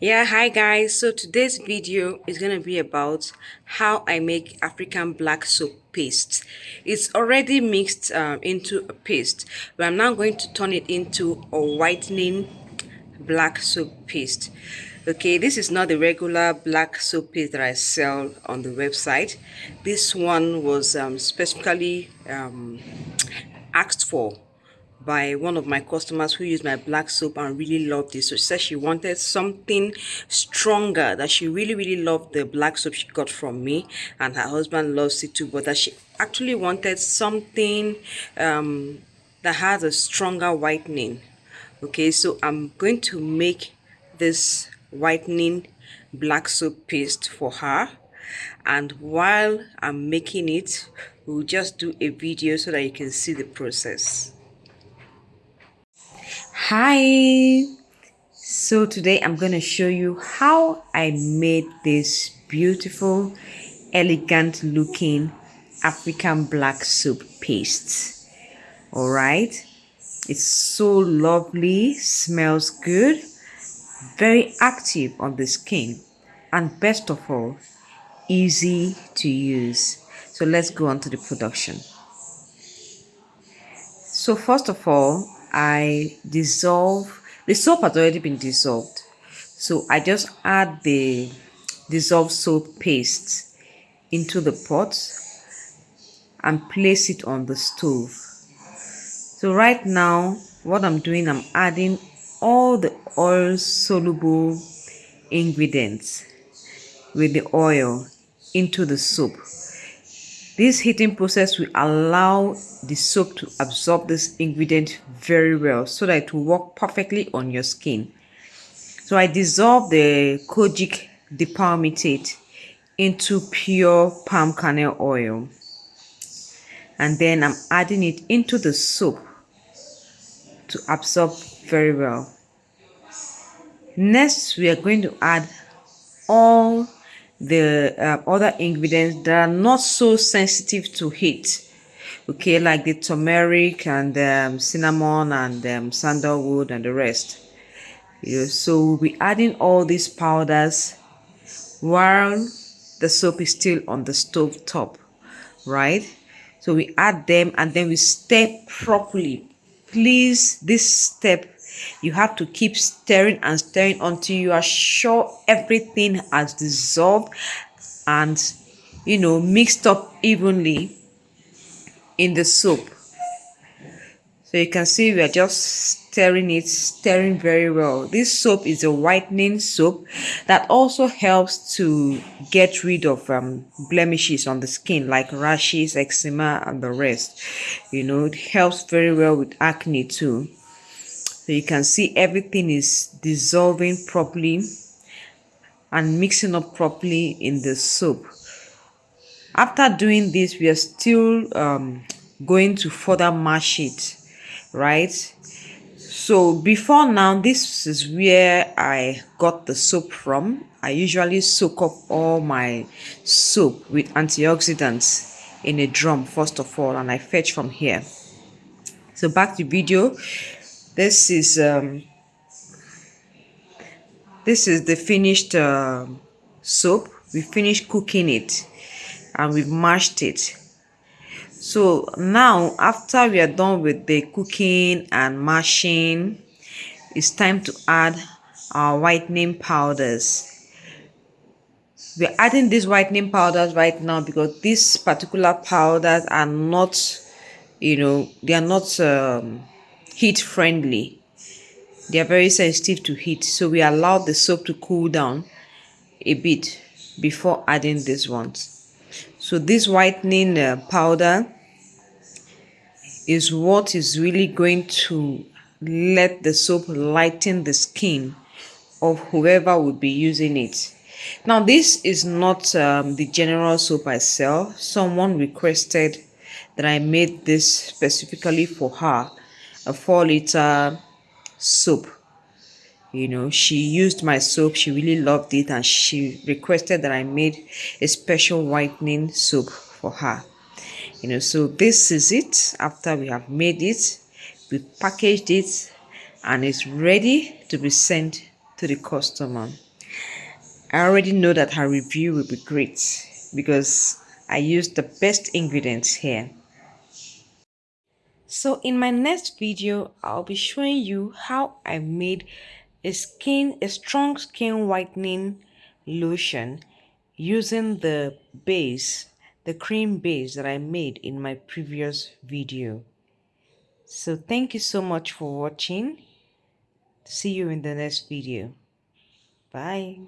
yeah hi guys. So today's video is going to be about how i make african black soap paste. It's already mixed um, into a paste but i'm now going to turn it into a whitening black soap paste. Okay this is not the regular black soap paste that i sell on the website. This one was um, specifically um, asked for by one of my customers who used my black soap and really loved it. So she said she wanted something stronger, that she really, really loved the black soap she got from me and her husband loves it too, but that she actually wanted something um, that has a stronger whitening. Okay, so I'm going to make this whitening black soap paste for her and while I'm making it we'll just do a video so that you can see the process hi. So today i'm to show you how i made this beautiful elegant looking african black soap paste. All right? It's so lovely smells good very active on the skin and best of all easy to use. So let's go on to the production. So first of all I dissolve, the soap has already been dissolved. So I just add the dissolved soap paste into the pot and place it on the stove. So right now, what I'm doing, I'm adding all the oil soluble ingredients with the oil into the soap. This heating process will allow the soap to absorb this ingredient very well so that it will work perfectly on your skin. So I dissolve the kojic dipalmitate into pure palm kernel oil and then I'm adding it into the soap to absorb very well. Next, we are going to add all the uh, other ingredients that are not so sensitive to heat. Okay like the turmeric and um, cinnamon and um, sandalwood and the rest. You know, so we'll be adding all these powders while the soap is still on the stove top right? So we add them and then we step properly. Please this step you have to keep stirring and stirring until you are sure everything has dissolved and you know mixed up evenly in the soap. So you can see we are just stirring it stirring very well. This soap is a whitening soap that also helps to get rid of um, blemishes on the skin like rashes eczema and the rest. You know it helps very well with acne too so you can see everything is dissolving properly and mixing up properly in the soap. After doing this, we are still um, going to further mash it, right? So before now, this is where I got the soap from. I usually soak up all my soap with antioxidants in a drum first of all and I fetch from here. So back to video this is um, this is the finished uh, soap. We finished cooking it and we've mashed it. So now after we are done with the cooking and mashing it's time to add our whitening powders. We're adding these whitening powders right now because these particular powders are not you know they are not um, heat friendly. They are very sensitive to heat, so we allow the soap to cool down a bit before adding these ones. So this whitening uh, powder is what is really going to let the soap lighten the skin of whoever would be using it. Now this is not um, the general soap I sell. Someone requested that I made this specifically for her a four liter soap. You know she used my soap. She really loved it and she requested that i made a special whitening soap for her. You know so this is it. After we have made it we packaged it and it's ready to be sent to the customer. I already know that her review will be great because I used the best ingredients here. So in my next video, I'll be showing you how I made a skin, a strong skin whitening lotion using the base, the cream base that I made in my previous video. So thank you so much for watching. See you in the next video. Bye.